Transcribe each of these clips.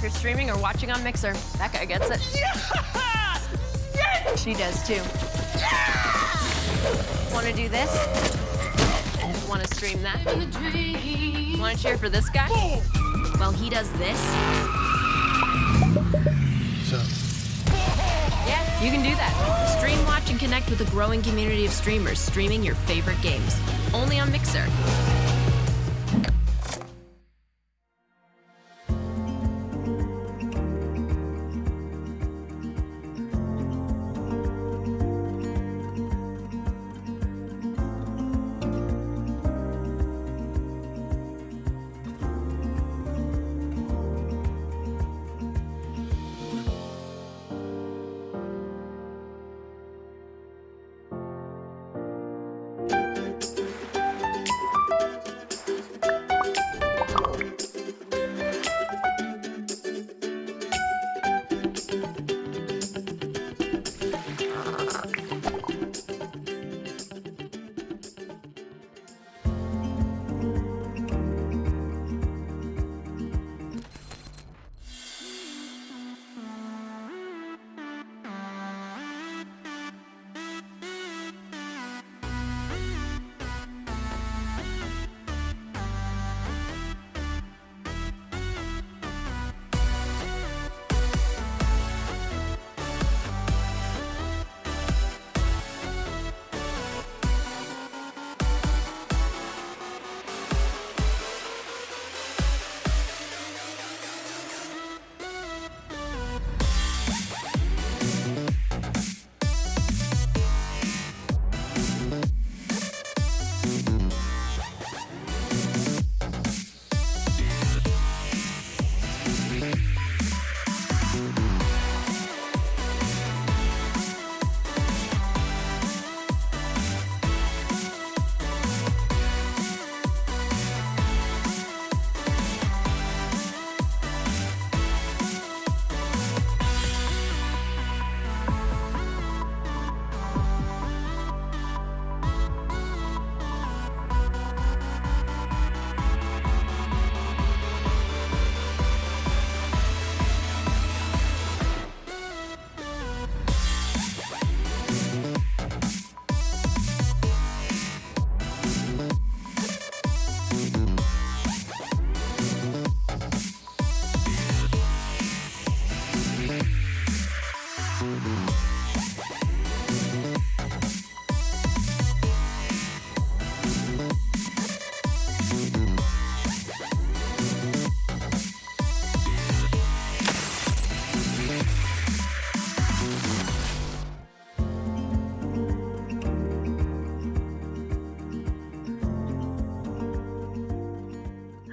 can't go wrong if you're streaming or watching on Mixer. That guy gets it. Yeah! Yes! She does too. Yeah! Want to do this? Want to stream that? Want to cheer for this guy? Well, he does this. So, Yeah, you can do that. Stream, watch, and connect with a growing community of streamers streaming your favorite games. Only on Mixer.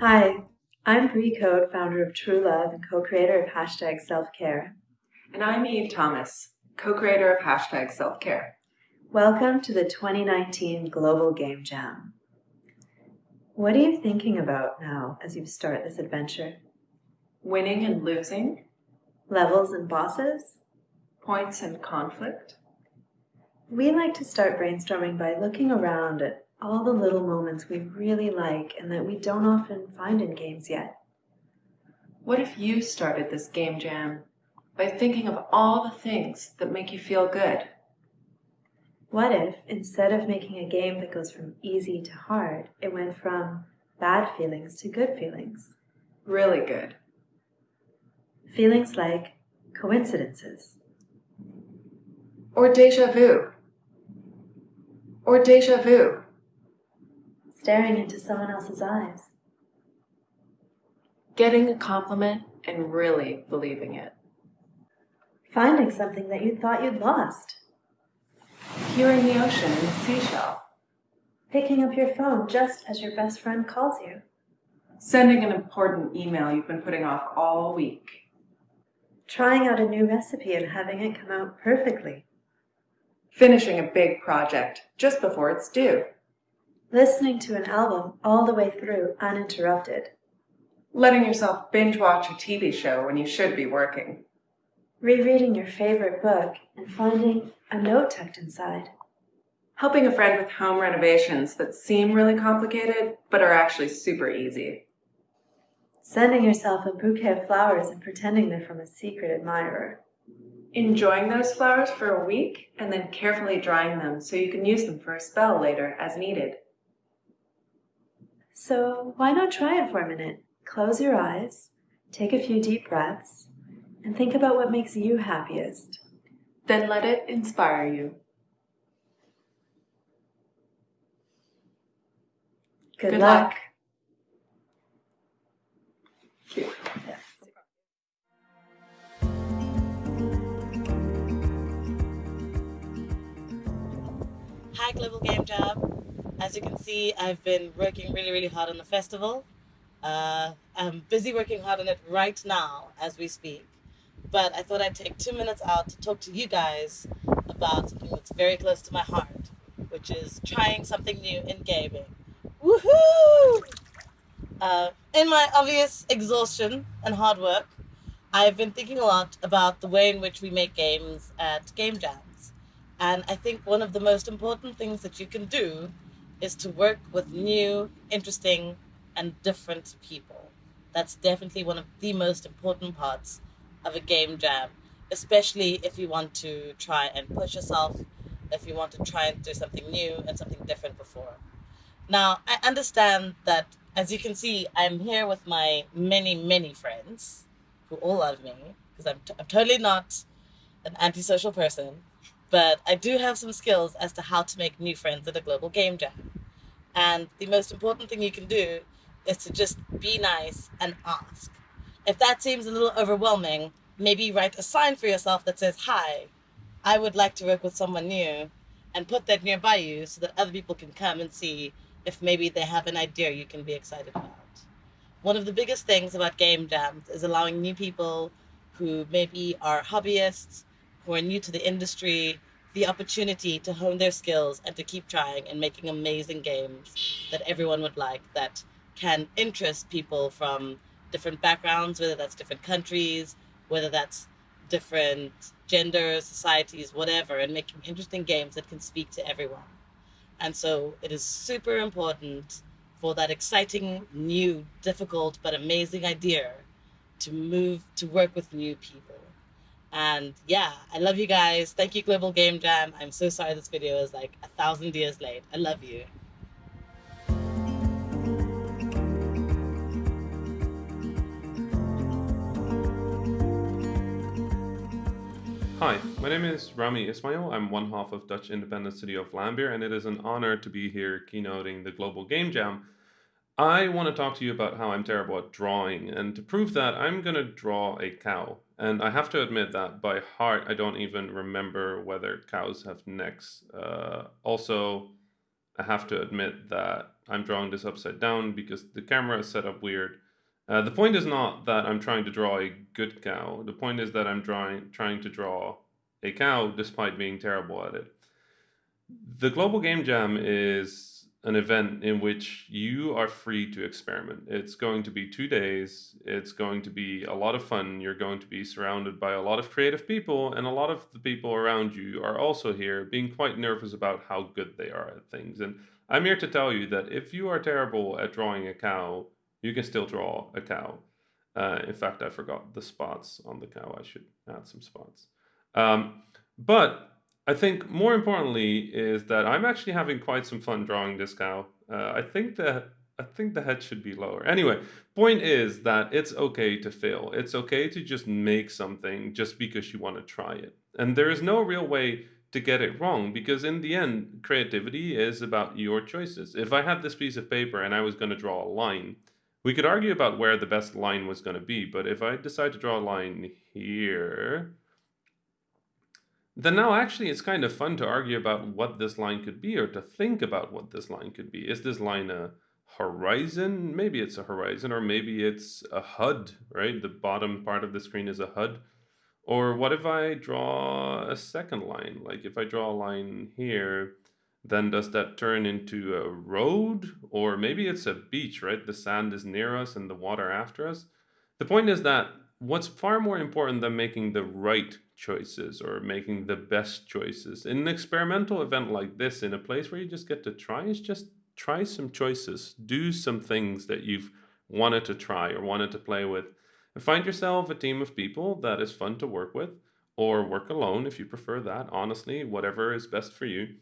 Hi, I'm Brie Code, founder of TruLuv and co-creator of hashtag self-care. And I'm Eve Thomas, co-creator of hashtag self-care. Welcome to the 2019 Global Game Jam. What are you thinking about now as you start this adventure? Winning and losing, Levels and bosses? points and conflict. We like to start brainstorming by looking around at all the little moments we really like and that we don't often find in games yet. What if you started this game jam by thinking of all the things that make you feel good? What if, instead of making a game that goes from easy to hard, it went from bad feelings to good feelings? Really good. Feelings like coincidences, Or deja vu. Or deja vu. Staring into someone else's eyes, Getting a compliment and really believing it. finding something that you thought you'd lost, Hearing the ocean and the seashell. picking up your phone just as your best friend calls you, Sending an important email you've been putting off all week. trying out a new recipe and having it come out perfectly, Finishing a big project just before it's due. Listening to an album all the way through uninterrupted, Letting yourself binge watch a TV show when you should be working. rereading your favorite book and finding a note tucked inside, Helping a friend with home renovations that seem really complicated but are actually super easy. sending yourself a bouquet of flowers and pretending they're from a secret admirer. Enjoying those flowers for a week and then carefully drying them so you can use them for a spell later as needed. So why not try it for a minute? Close your eyes, take a few deep breaths, and think about what makes you happiest. Then let it inspire you. Good, Good luck. luck. Cute. Hi, Global Game Jam. As you can see, I've been working really, really hard on the festival. Uh, I'm busy working hard on it right now as we speak. But I thought I'd take two minutes out to talk to you guys about something that's very close to my heart, which is trying something new in gaming. Woohoo! Uh, in my obvious exhaustion and hard work, I've been thinking a lot about the way in which we make games at Game Jams. And I think one of the most important things that you can do is to work with new, interesting, and different people. That's definitely one of the most important parts of a game jam, especially if you want to try and push yourself, if you want to try and do something new and something different before. Now, I understand that, as you can see, I'm here with my many, many friends who all love me because I'm, t- I'm totally not an antisocial person, but I do have some skills as to how to make new friends at a global game jam. And the most important thing you can do is to just be nice and ask. If that seems a little overwhelming, maybe write a sign for yourself that says, Hi, I would like to work with someone new, and put that nearby you so that other people can come and see if maybe they have an idea you can be excited about. One of the biggest things about game jams is allowing new people who maybe are hobbyists, who are new to the industry, the opportunity to hone their skills and to keep trying and making amazing games that everyone would like that can interest people from different backgrounds, whether that's different countries, whether that's different genders, societies, whatever, and making interesting games that can speak to everyone. And so it is super important for that exciting, new, difficult, but amazing idea to move to work with new people. And yeah, I love you guys. Thank you, Global Game Jam. I'm so sorry this video is like a thousand years late. I love you. Hi, my name is Rami Ismail. I'm one half of Dutch independent studio Vlambeer, and it is an honor to be here keynoting the Global Game Jam. I want to talk to you about how I'm terrible at drawing, and to prove that, I'm going to draw a cow. And I have to admit that by heart, I don't even remember whether cows have necks. Uh, also, I have to admit that I'm drawing this upside down because the camera is set up weird. Uh, the point is not that I'm trying to draw a good cow. The point is that I'm drawing, trying to draw a cow despite being terrible at it. The Global Game Jam is an event in which you are free to experiment. It's going to be two days. It's going to be a lot of fun. You're going to be surrounded by a lot of creative people, and a lot of the people around you are also here being quite nervous about how good they are at things. And I'm here to tell you that if you are terrible at drawing a cow, you can still draw a cow. Uh, in fact, I forgot the spots on the cow. I should add some spots. Um, but I think more importantly is that I'm actually having quite some fun drawing this cow. Uh, I think that I think the head should be lower. Anyway, point is that it's okay to fail. It's okay to just make something just because you want to try it. And there is no real way to get it wrong because in the end, creativity is about your choices. If I had this piece of paper and I was going to draw a line, we could argue about where the best line was going to be, but if I decide to draw a line here, then now actually it's kind of fun to argue about what this line could be or to think about what this line could be. Is this line a horizon? Maybe it's a horizon or maybe it's a HUD, right? The bottom part of the screen is a HUD. Or what if I draw a second line? Like if I draw a line here, then does that turn into a road? Or maybe it's a beach, right? The sand is near us and the water after us. The point is that what's far more important than making the right choices or making the best choices in an experimental event like this, in a place where you just get to try, is just try some choices, do some things that you've wanted to try or wanted to play with. And find yourself a team of people that is fun to work with, or work alone if you prefer that, honestly, whatever is best for you.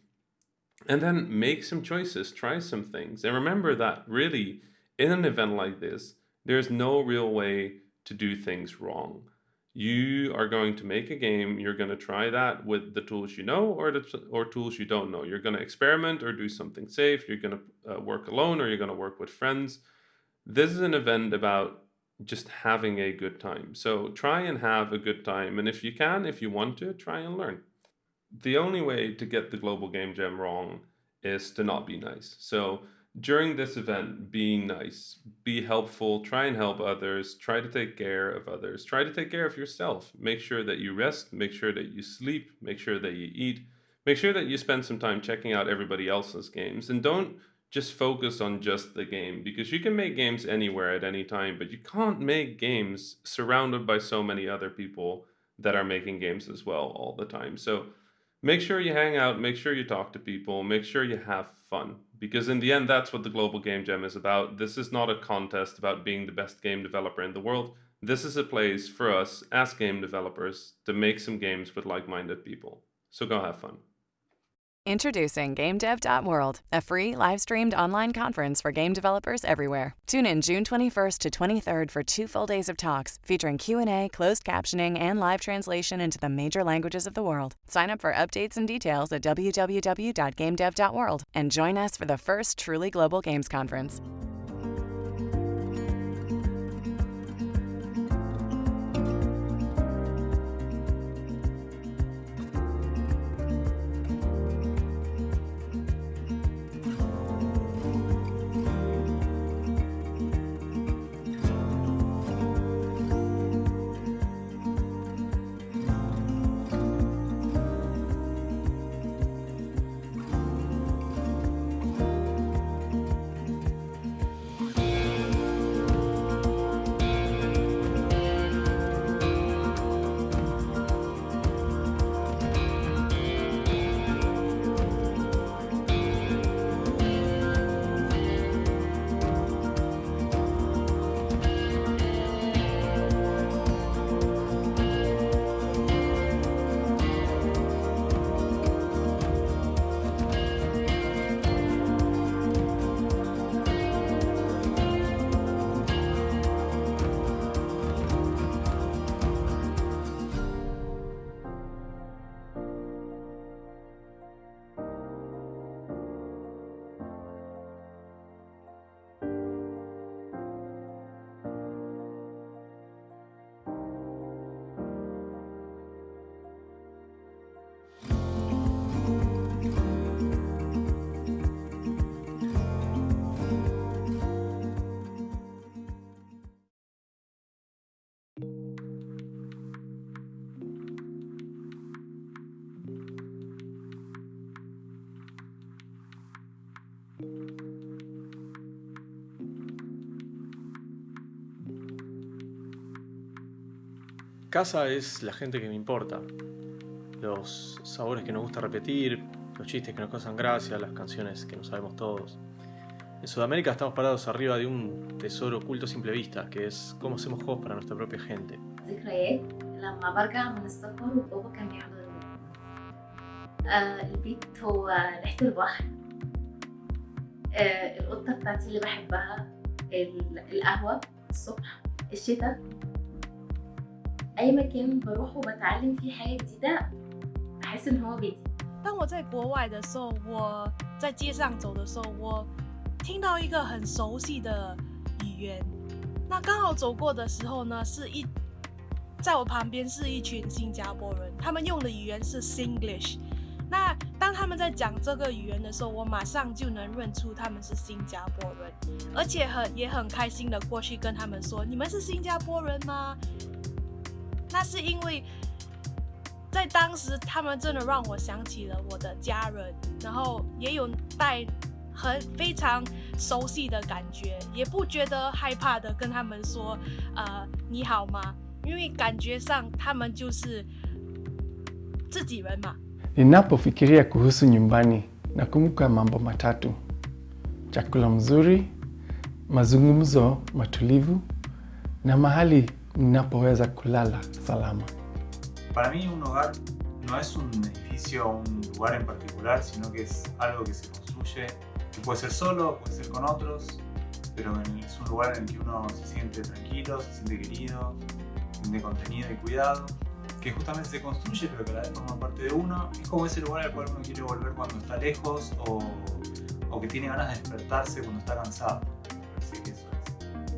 And then make some choices, try some things. And remember that really, in an event like this, there's no real way to do things wrong. You are going to make a game, you're going to try that with the tools you know or the or tools you don't know. You're going to experiment or do something safe, you're going to uh, work alone or you're going to work with friends. This is an event about just having a good time. So try and have a good time and if you can, if you want to, try and learn. The only way to get the global game jam wrong is to not be nice. So during this event, be nice, be helpful, try and help others, try to take care of others, try to take care of yourself. Make sure that you rest, make sure that you sleep, make sure that you eat, make sure that you spend some time checking out everybody else's games, and don't just focus on just the game because you can make games anywhere at any time, but you can't make games surrounded by so many other people that are making games as well all the time. So make sure you hang out, make sure you talk to people, make sure you have fun because in the end, that's what the Global Game Jam is about. This is not a contest about being the best game developer in the world. This is a place for us as game developers to make some games with like-minded people. So go have fun. Introducing GameDev.World, a free live-streamed online conference for game developers everywhere. Tune in June 21st to 23rd for two full days of talks featuring Q&A, closed captioning, and live translation into the major languages of the world. Sign up for updates and details at www.gamedev.world and join us for the first truly global games conference. Casa es la gente que me importa, los sabores que nos gusta repetir, los chistes que nos causan gracia, las canciones que no sabemos todos. En Sudamérica estamos parados arriba de un tesoro oculto a simple vista, que es cómo hacemos juegos para nuestra propia gente. ذكريات لما برجع من السفر وبابا كان بيحضرني آه البيت هو ريحة البحر آه القطة بتاعتي اللي بحبها ال- القهوة الصبح الشتاء أي مكان بروحه وبتعلم فيه حاجة جديدة بحس إن هو بيتي 当我在国外的时候，我在街上走的时候，我听到一个很熟悉的语言。那刚好走过的时候呢，是一在我旁边是一群新加坡人，他们用的语言是 Singlish。那当他们在讲这个语言的时候，我马上就能认出他们是新加坡人，而且很也很开心的过去跟他们说：“你们是新加坡人吗？” 那是因为在当时，他们真的让我想起了我的家人，然后也有带很非常熟悉的感觉，也不觉得害怕的跟他们说，呃，你好吗？因为感觉上他们就是自己人嘛。Ninapofikiria kuhusu nyumbani nakumbuka mambo matatu: chakula mzuri, mazungumzo matulivu na mahali ninapoweza kulala salama. Para mí un hogar no es un edificio o un lugar en particular, sino que es algo que se construye, que puede ser solo, puede ser con otros, pero es un lugar en el que uno se siente tranquilo, se siente querido, se siente contenido y cuidado, que justamente se construye pero que a la vez forma parte de uno. Es como ese lugar al cual uno quiere volver cuando está lejos o, o que tiene ganas de despertarse cuando está cansado. Así que eso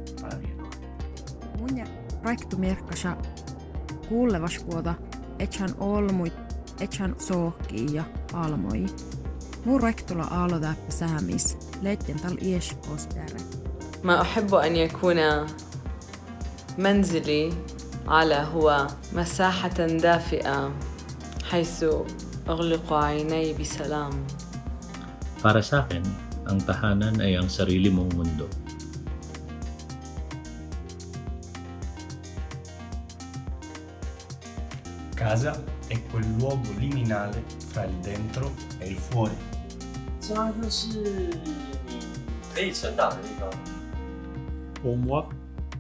es para mí el hogar. Mun ja Raiktu Merkkasa kuulevasvuota ethän olmuit, ethän sohkii ja almoi. Mun Raiktula aalodäppä säämis, leitten tal ieskostere. ما أحب أن يكون منزلي على هو مساحة دافئة حيث أغلق عيني بسلام Para sa akin, ang tahanan ay ang sarili mong mundo. Casa è quel luogo liminale fra il dentro e il fuori. 家就是你可以成长的地方。 Pour moi,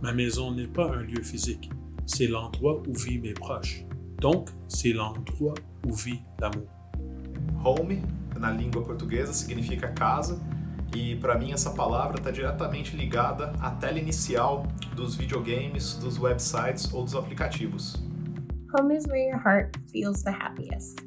ma maison n'est pas un lieu physique, c'est l'endroit où vivent mes proches. Donc, c'est l'endroit où vit l'amour. Home, na língua portuguesa, significa casa, e para mim essa palavra está diretamente ligada à tela inicial dos videogames, dos websites ou dos aplicativos. Home is where your heart feels the happiest.